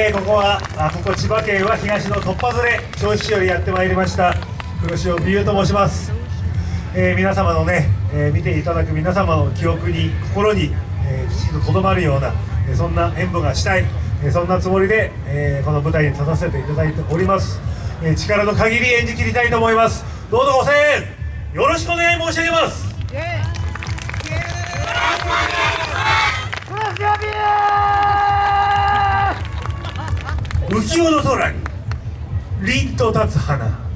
えー、ここはあここ千葉県は東の突破ずれ銚子市よりやってまいりました黒潮美優と申します、えー皆様のね、えー見ていただく皆様の記憶に心に、えーきちんととどまるような、えーそんな演舞がしたい、えーそんなつもりで、えーこの舞台に立たせていただいております、えー力の限り演じ切りたいと思います。どうぞご声援よろしくお願い申し上げます浮世の空に凛と立つ花。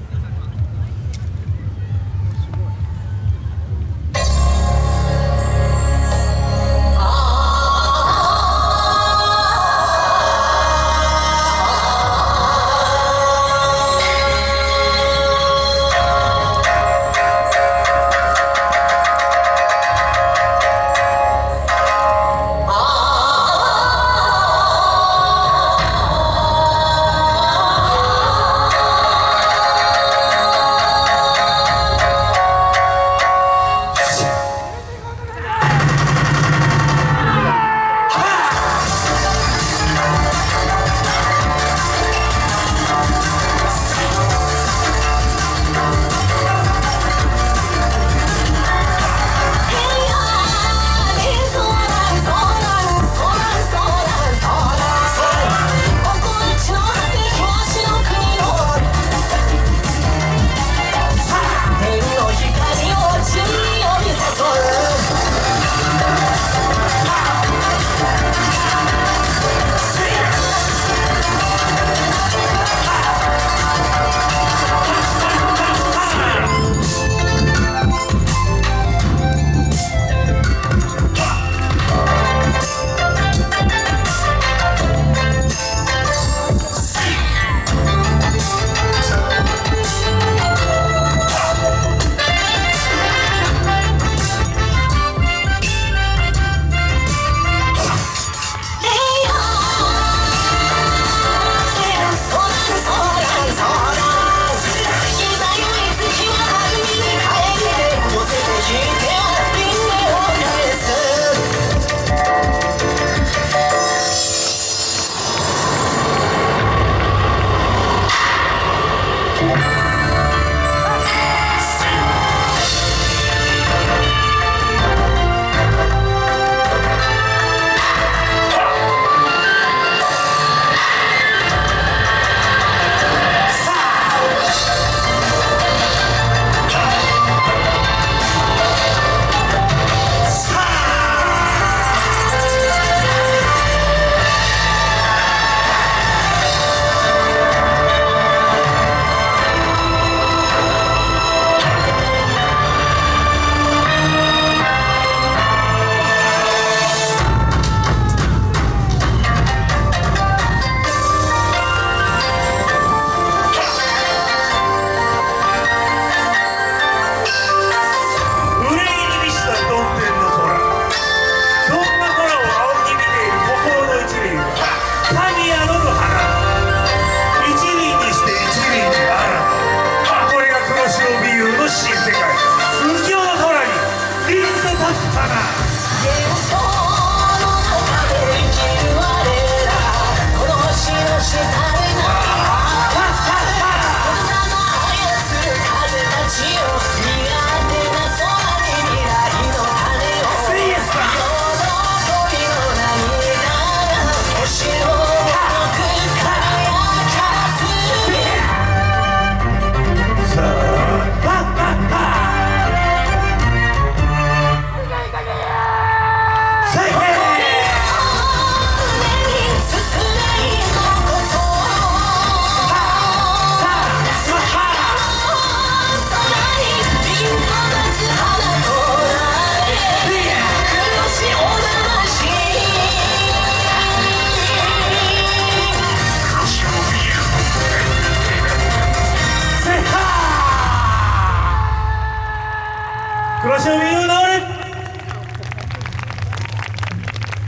黒潮美優直れ。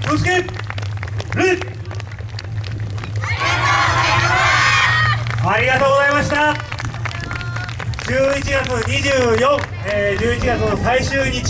気をつけるありがとうございました。11月24、えー、11月の最終日。